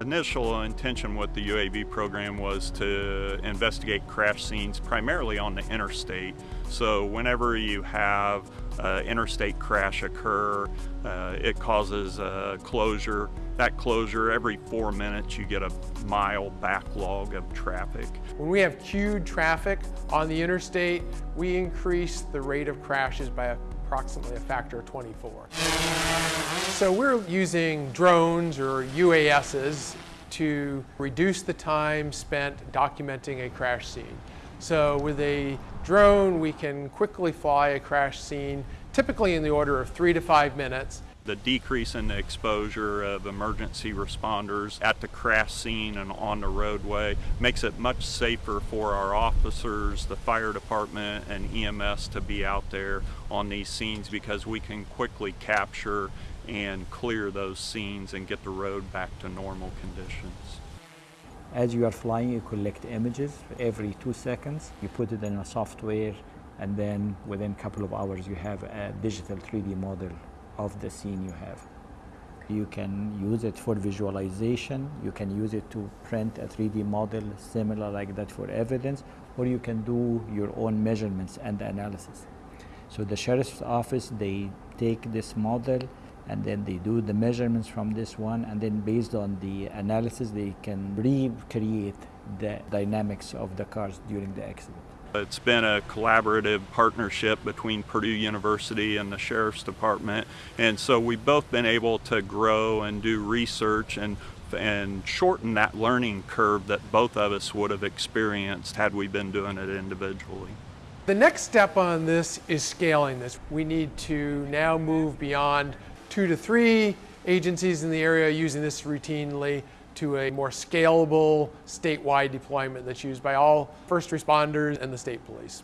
Initial intention with the UAV program was to investigate crash scenes primarily on the interstate. So whenever you have uh, interstate crash occur, uh, it causes a closure. That closure, every four minutes you get a mile backlog of traffic. When we have queued traffic on the interstate, we increase the rate of crashes by approximately a factor of 24. So we're using drones or UASs to reduce the time spent documenting a crash scene. So with a drone, we can quickly fly a crash scene, typically in the order of three to five minutes, the decrease in the exposure of emergency responders at the crash scene and on the roadway makes it much safer for our officers, the fire department, and EMS to be out there on these scenes because we can quickly capture and clear those scenes and get the road back to normal conditions. As you are flying, you collect images every two seconds. You put it in a software, and then within a couple of hours, you have a digital 3D model of the scene you have. You can use it for visualization, you can use it to print a 3D model similar like that for evidence, or you can do your own measurements and analysis. So the sheriff's office, they take this model and then they do the measurements from this one and then based on the analysis they can recreate the dynamics of the cars during the accident. It's been a collaborative partnership between Purdue University and the Sheriff's Department, and so we've both been able to grow and do research and and shorten that learning curve that both of us would have experienced had we been doing it individually. The next step on this is scaling this. We need to now move beyond two to three agencies in the area using this routinely to a more scalable statewide deployment that's used by all first responders and the state police.